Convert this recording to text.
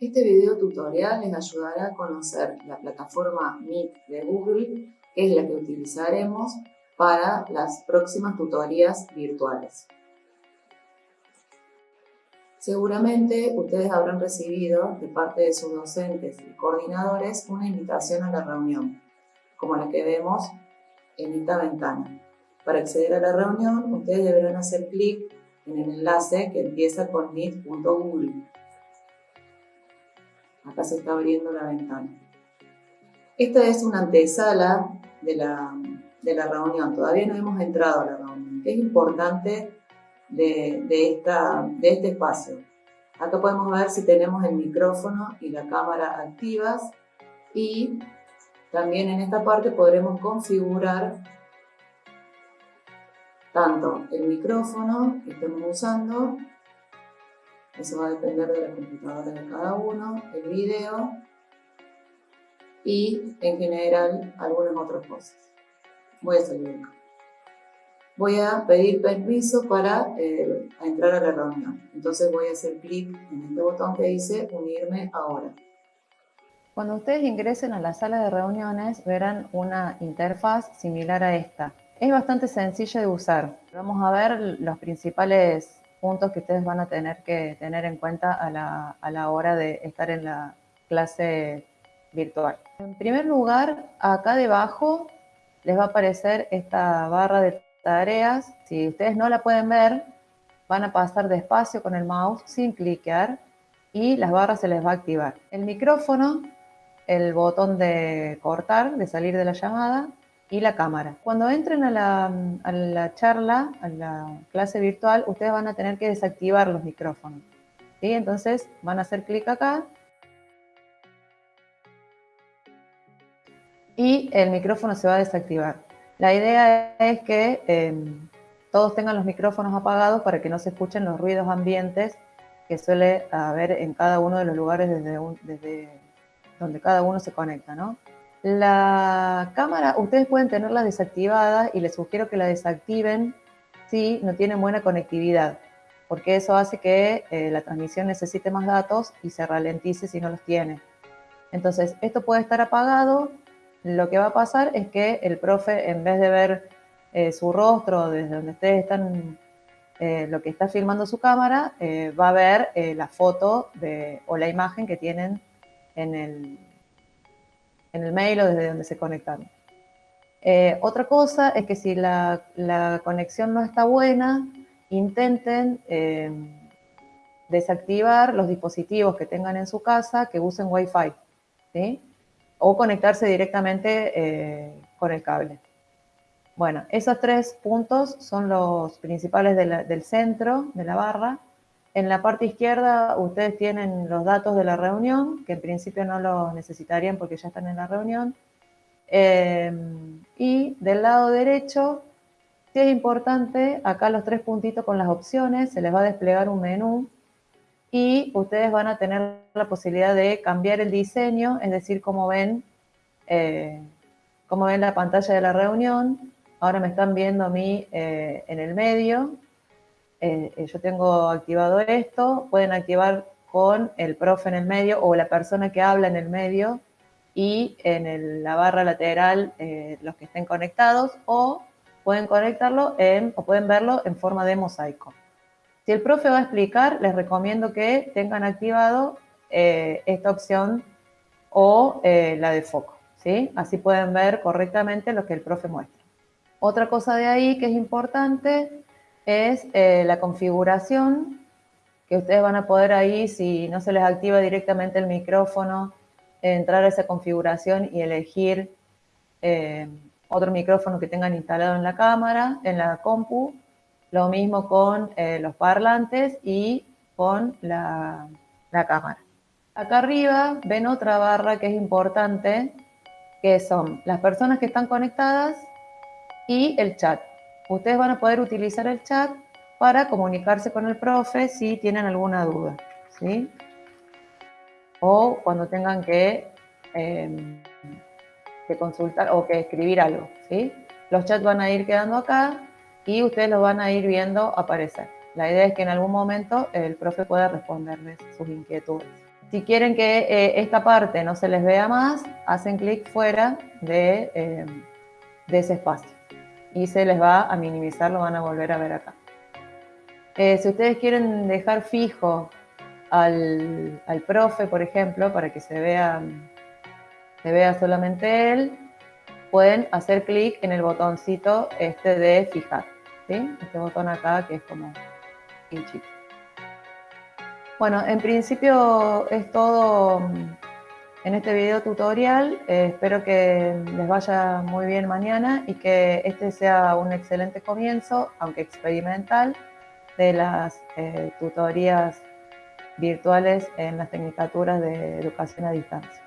Este video tutorial les ayudará a conocer la plataforma Meet de Google, que es la que utilizaremos para las próximas tutorías virtuales. Seguramente ustedes habrán recibido de parte de sus docentes y coordinadores una invitación a la reunión, como la que vemos en esta ventana. Para acceder a la reunión, ustedes deberán hacer clic en el enlace que empieza con meet.google. Acá se está abriendo la ventana. Esta es una antesala de la, de la reunión. Todavía no hemos entrado a la reunión. Es importante de, esta, de este espacio. Acá podemos ver si tenemos el micrófono y la cámara activas y también en esta parte podremos configurar tanto el micrófono que estemos usando, eso va a depender de la computadora de cada uno, el video y en general algunas otras cosas. Voy a salir acá voy a pedir permiso para eh, entrar a la reunión. Entonces voy a hacer clic en este botón que dice unirme ahora. Cuando ustedes ingresen a la sala de reuniones verán una interfaz similar a esta. Es bastante sencilla de usar. Vamos a ver los principales puntos que ustedes van a tener que tener en cuenta a la, a la hora de estar en la clase virtual. En primer lugar, acá debajo les va a aparecer esta barra de tareas, si ustedes no la pueden ver, van a pasar despacio con el mouse sin cliquear y las barras se les va a activar. El micrófono, el botón de cortar, de salir de la llamada y la cámara. Cuando entren a la, charla, a la clase virtual, ustedes van a tener que desactivar los micrófonos. ¿sí? Entonces van a hacer clic acá y el micrófono se va a desactivar. La idea es que em, todos tengan los micrófonos apagados para que no se escuchen los ruidos ambientes que suele haber en cada uno de los lugares desde, donde cada uno se conecta, ¿no? La cámara, ustedes pueden tenerla desactivada y les sugiero que la desactiven si no tienen buena conectividad, porque eso hace que eh, la transmisión necesite más datos y se ralentice si no los tiene. Entonces, esto puede estar apagado lo que va a pasar es que el profe, en vez de ver eh, su rostro desde donde ustedes están, eh, lo que está filmando su cámara, va a ver la foto o la imagen que tienen en el, en el mail o desde donde se conectan. otra cosa es que si la, conexión no está buena, intenten desactivar los dispositivos que tengan en su casa que usen Wi-Fi. o conectarse directamente eh, con el cable. Bueno, esos tres puntos son los principales del centro de la barra. En la parte izquierda ustedes tienen los datos de la reunión, que en principio no los necesitarían porque ya están en la reunión. Em, y del lado derecho, es importante, acá los tres puntitos con las opciones, se les va a desplegar un menú y ustedes van a tener la posibilidad de cambiar el diseño, es decir, cómo ven, eh, ven la pantalla de la reunión. Ahora me están viendo a mí eh, en el medio. Eh, yo tengo activado esto. Pueden activar con el profe en el medio o la persona que habla en el medio y en la barra lateral los que estén conectados o pueden conectarlo en, o pueden verlo en forma de mosaico. Si el profe va a explicar, les recomiendo que tengan activado eh, esta opción o eh, la de foco, ¿sí? Así pueden ver correctamente lo que el profe muestra. Otra cosa de ahí que es importante es eh, la configuración, que ustedes van a poder ahí, si no se les activa directamente el micrófono, entrar a esa configuración y elegir otro micrófono que tengan instalado en la cámara, en la compu, lo mismo con eh, los parlantes y con la, cámara. Acá arriba ven otra barra que es importante, que son las personas que están conectadas y el chat. Ustedes van a poder utilizar el chat para comunicarse con el profe si tienen alguna duda, ¿sí? O cuando tengan que, em, que consultar o que escribir algo, ¿sí? Los chats van a ir quedando acá y ustedes lo van a ir viendo aparecer. La idea es que en algún momento el profe pueda responderles sus inquietudes. Si quieren que eh, esta parte no se les vea más, hacen clic fuera de, eh, de, ese espacio y se les va a minimizar, lo van a volver a ver acá. Eh, si ustedes quieren dejar fijo al, al, profe, por ejemplo, para que se vea, se vea solamente él, pueden hacer clic en el botoncito este de fijar, ¿sí? Este botón acá que es como pinchito. Bueno, en principio es todo en este video tutorial. Eh, espero que les vaya muy bien mañana y que este sea un excelente comienzo, aunque experimental, de las eh, tutorías virtuales en las tecnicaturas de educación a distancia.